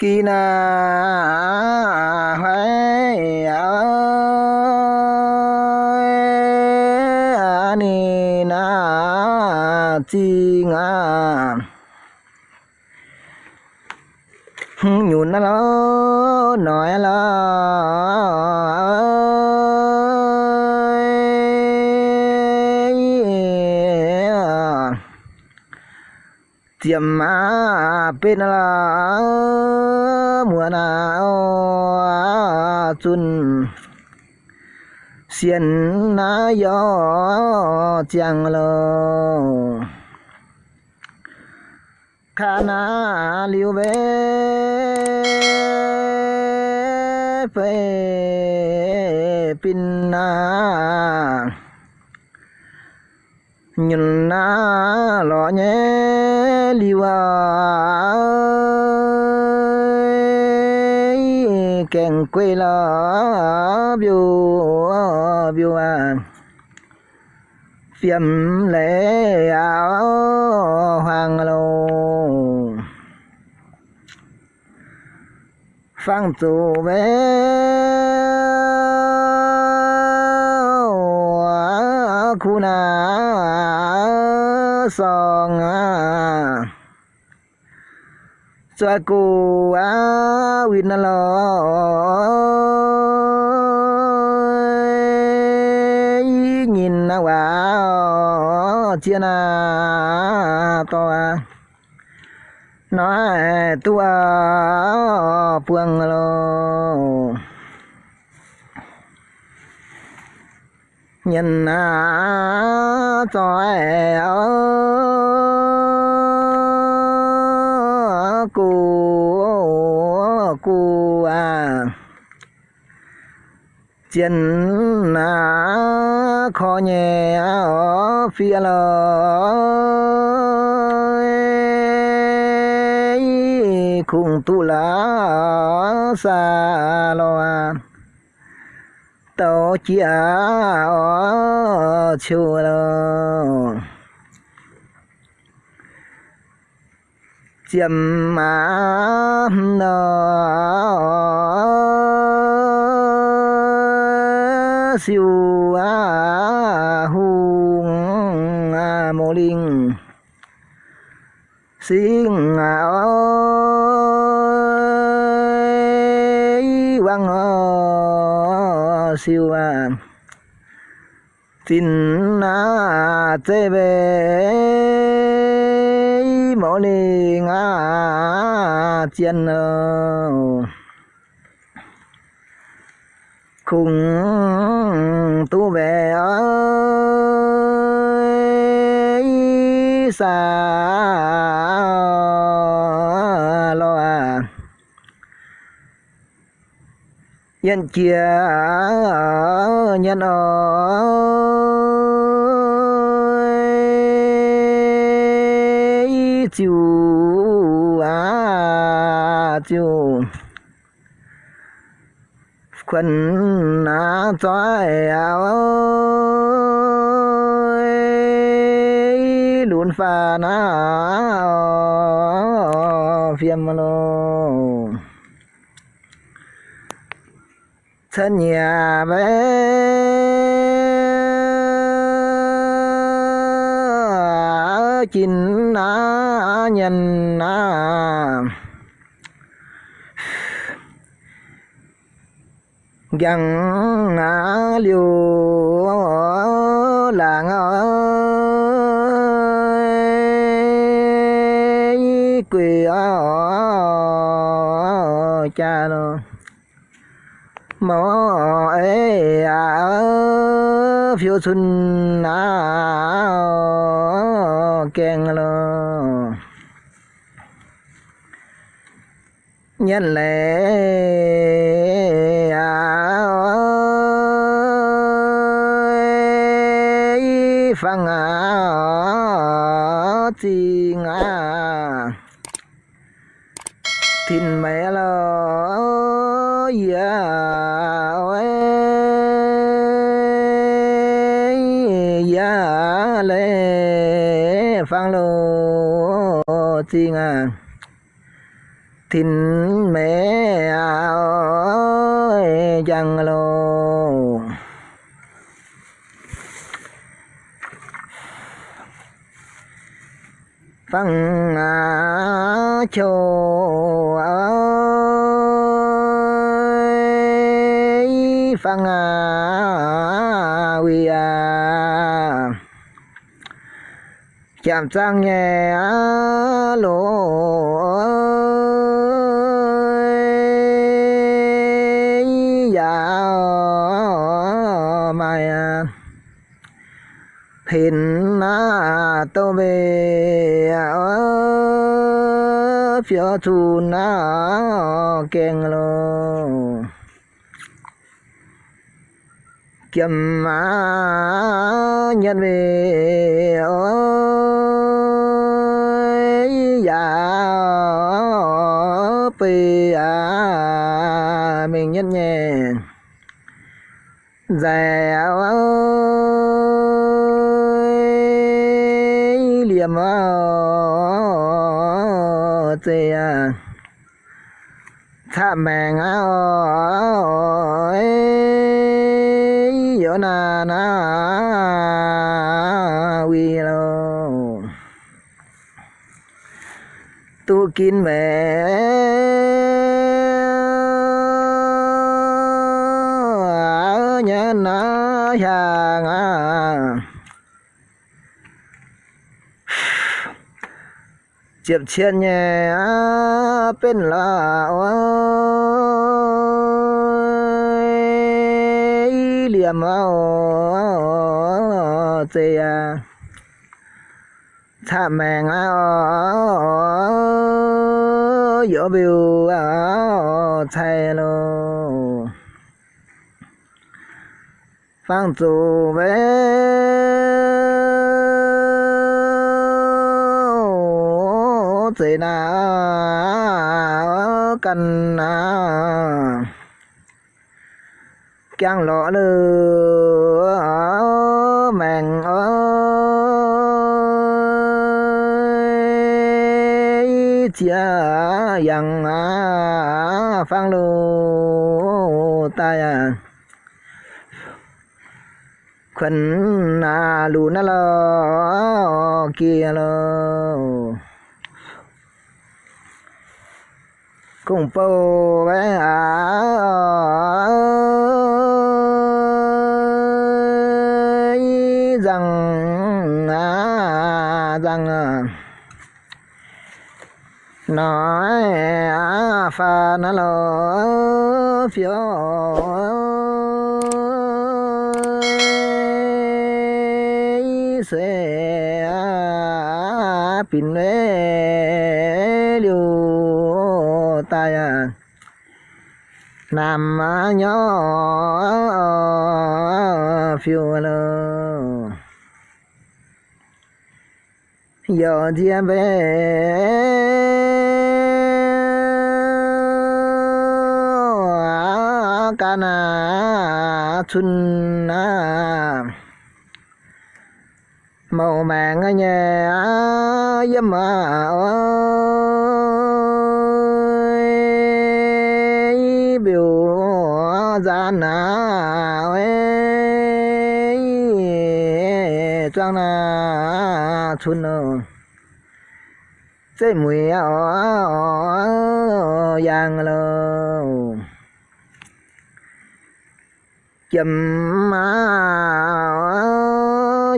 kỳ na hoài ni na chi nga hmm, nhún nó nói là Pin bên là mùa nào? Chun. Xiên na gió chẳng lơ khana liu về về pin na. Nhìn na lo nhé, liu à. À kèn quê là biểu biểu à. Phiêm lễ áo, hoàng lô. Phang tù bé khu na, song à soa cô á win lo nhìn na quá chia na to à nói à puang lo. Nhìn na cho e cô cô à. Chân na khó nhẹ ở phía lời cùng tu lá xa lo à. tàu chia ở chùa chiếm mà nó siêu a hùng a mô linh. Sinh a ơi quang ờ siêu a tin a tê về mô đi ngã chiên ờ, khùng cùng tu về ơi xa lo à. Nhân chia ờ, nhân ơi. À quần na toại áo luôn pha na phiêm lô. Thân nhà bé chín na nhân na gần ngã liều làng ơi quỳ ở cha nó mỏ ấy à phiêu xuân à keng lo nhân lệ chi ngã. Thìn mẹ lo dạ ya ya dạ lê phang lô chi ngã. Thìn mẹ ơi chẳng lô phăng á chỗ ơi phăng á quy à chạm trang nhẹ lỗ dạ mày à. hình na tô phía thu na keng lo kiếm má nhân về ơi dạ pì à mình nhân nhẹ. Dẻo ơi liềm à, ơi à thả mèng ơi yo na na quy lo tu kín mẹ. Nhớ nó hàng à chiệp chiên nhẹ bên là liềm chê à? Thả mèng giữa biểu thay lô. Phang chủ về na cần à càng lọ lừa mèn ơi chia yang phang lô tai à khẩn à lù na lo kia lo cùng bầu bé à rằng à rằng à. Nói à pha nó lo phiếu. Sẽ à, à, à, pin lê tay à. nam nhỏ, phiêu lơ. Giờ thiên về. Cana chun na. Màu màng nghe yếm ơi ra na ơi trang na chun nơ chế mùi yang lơ chấm má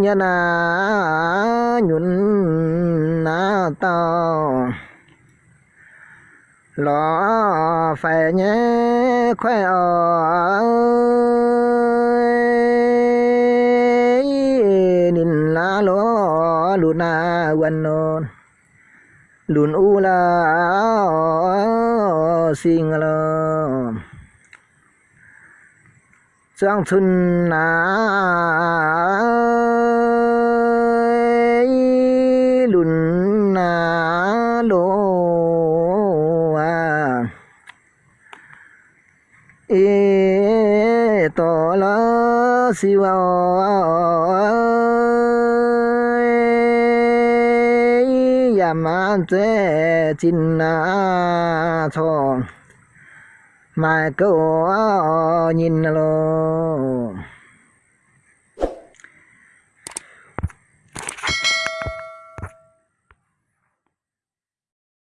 nhân na nhún na to. Lọ phải nhé khỏe ờ, ơi nín lá lọ lù na quần nôn lụn u la sinh la giang xuân na lùn na lô à ê to la siêu ya ma chế chín na thong mai câu nhìn lo